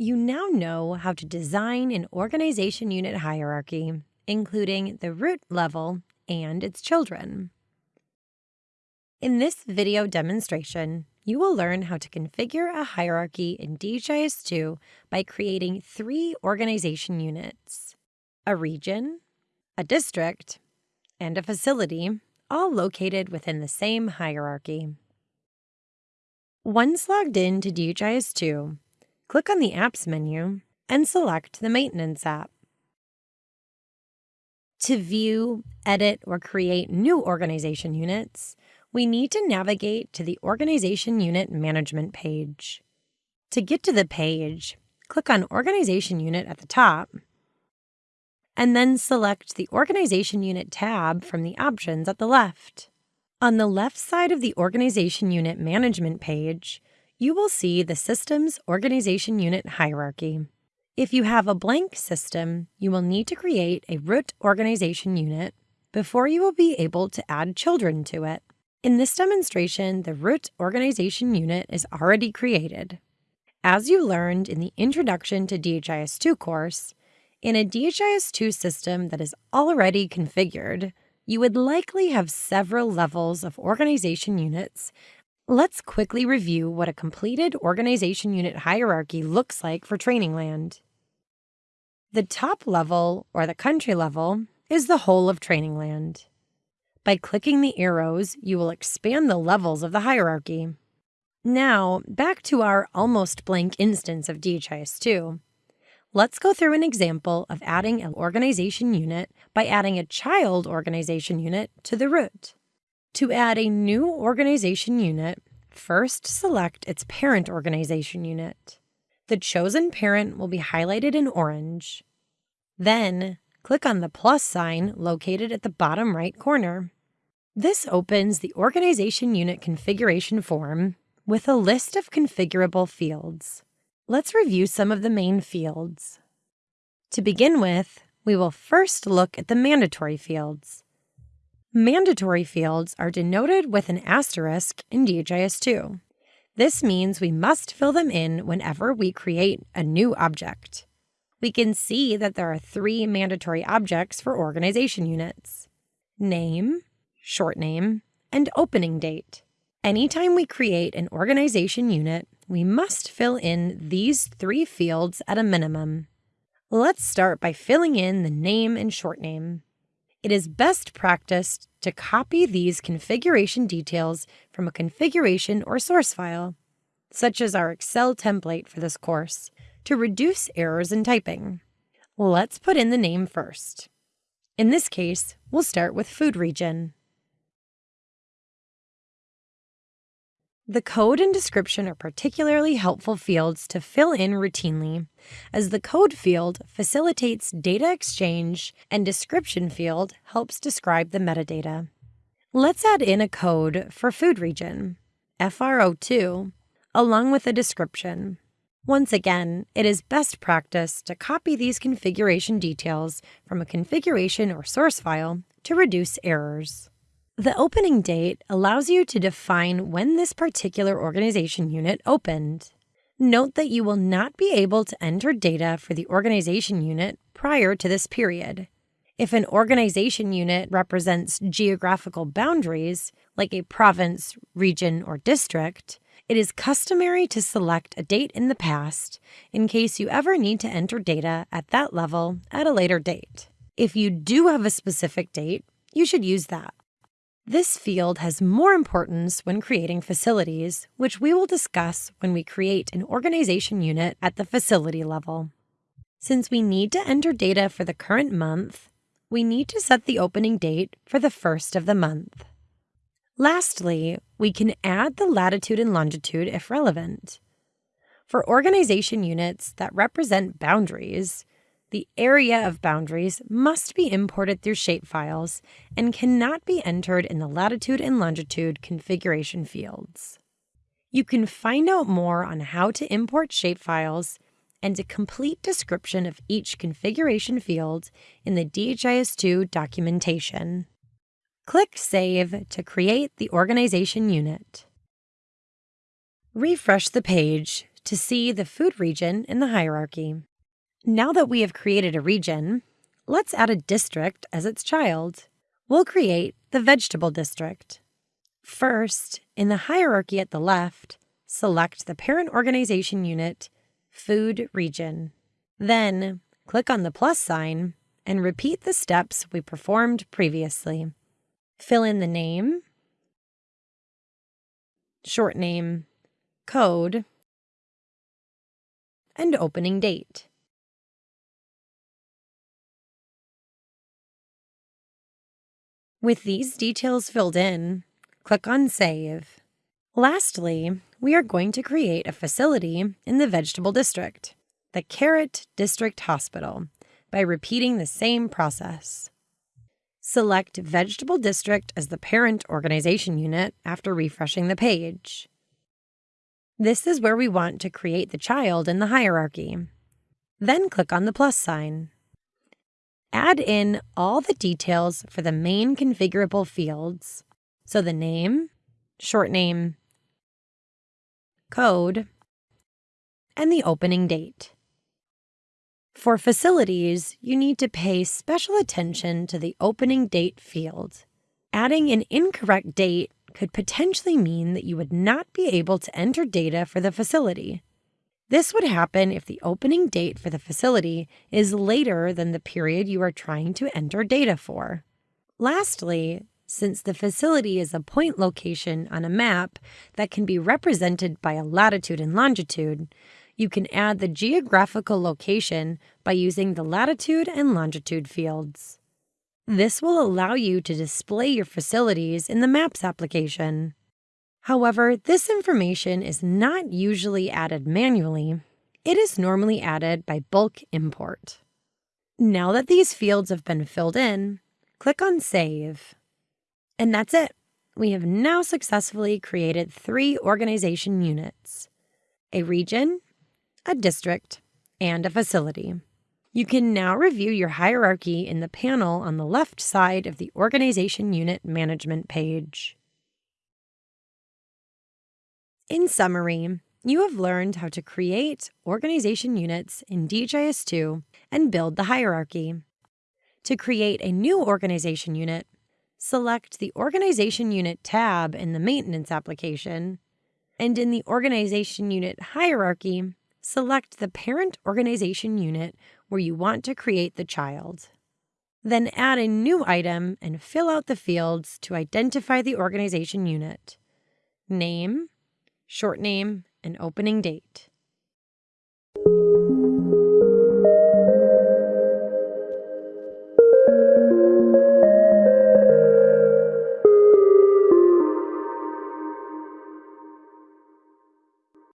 You now know how to design an organization unit hierarchy, including the root level and its children. In this video demonstration, you will learn how to configure a hierarchy in DHIS2 by creating three organization units, a region, a district, and a facility, all located within the same hierarchy. Once logged in to DHIS2, click on the Apps menu and select the Maintenance app. To view, edit, or create new organization units, we need to navigate to the Organization Unit Management page. To get to the page, click on Organization Unit at the top, and then select the Organization Unit tab from the options at the left. On the left side of the Organization Unit Management page, you will see the Systems Organization Unit hierarchy. If you have a blank system, you will need to create a root organization unit before you will be able to add children to it. In this demonstration, the root organization unit is already created. As you learned in the Introduction to DHIS2 course, in a DHIS2 system that is already configured, you would likely have several levels of organization units Let's quickly review what a completed organization unit hierarchy looks like for Trainingland. The top level, or the country level, is the whole of Trainingland. By clicking the arrows, you will expand the levels of the hierarchy. Now, back to our almost blank instance of DHIS2. Let's go through an example of adding an organization unit by adding a child organization unit to the root. To add a new organization unit, first select its parent organization unit. The chosen parent will be highlighted in orange. Then, click on the plus sign located at the bottom right corner. This opens the Organization Unit Configuration form with a list of configurable fields. Let's review some of the main fields. To begin with, we will first look at the mandatory fields. Mandatory fields are denoted with an asterisk in DHIS2. This means we must fill them in whenever we create a new object. We can see that there are three mandatory objects for organization units. Name, short name, and opening date. Anytime we create an organization unit, we must fill in these three fields at a minimum. Let's start by filling in the name and short name. It is best practice to copy these configuration details from a configuration or source file, such as our Excel template for this course, to reduce errors in typing. Let's put in the name first. In this case, we'll start with food region. The code and description are particularly helpful fields to fill in routinely, as the code field facilitates data exchange and description field helps describe the metadata. Let's add in a code for food region, FRO2, along with a description. Once again, it is best practice to copy these configuration details from a configuration or source file to reduce errors. The opening date allows you to define when this particular organization unit opened. Note that you will not be able to enter data for the organization unit prior to this period. If an organization unit represents geographical boundaries, like a province, region, or district, it is customary to select a date in the past in case you ever need to enter data at that level at a later date. If you do have a specific date, you should use that. This field has more importance when creating facilities, which we will discuss when we create an organization unit at the facility level. Since we need to enter data for the current month, we need to set the opening date for the first of the month. Lastly, we can add the latitude and longitude if relevant. For organization units that represent boundaries, the area of boundaries must be imported through shapefiles and cannot be entered in the latitude and longitude configuration fields. You can find out more on how to import shapefiles and a complete description of each configuration field in the DHIS2 documentation. Click Save to create the organization unit. Refresh the page to see the food region in the hierarchy. Now that we have created a region, let's add a district as its child. We'll create the vegetable district. First, in the hierarchy at the left, select the parent organization unit, Food Region. Then, click on the plus sign and repeat the steps we performed previously. Fill in the name, short name, code, and opening date. With these details filled in, click on Save. Lastly, we are going to create a facility in the vegetable district, the Carrot District Hospital, by repeating the same process. Select Vegetable District as the parent organization unit after refreshing the page. This is where we want to create the child in the hierarchy. Then click on the plus sign. Add in all the details for the main configurable fields, so the name, short name, code, and the opening date. For facilities, you need to pay special attention to the opening date field. Adding an incorrect date could potentially mean that you would not be able to enter data for the facility. This would happen if the opening date for the facility is later than the period you are trying to enter data for. Lastly, since the facility is a point location on a map that can be represented by a latitude and longitude, you can add the geographical location by using the latitude and longitude fields. This will allow you to display your facilities in the Maps application. However, this information is not usually added manually. It is normally added by bulk import. Now that these fields have been filled in, click on Save. And that's it. We have now successfully created three organization units, a region, a district, and a facility. You can now review your hierarchy in the panel on the left side of the Organization Unit Management page. In summary, you have learned how to create organization units in DHIS2 and build the hierarchy. To create a new organization unit, select the Organization Unit tab in the Maintenance application, and in the Organization Unit hierarchy, select the Parent Organization Unit where you want to create the child. Then add a new item and fill out the fields to identify the organization unit. Name, short name, and opening date.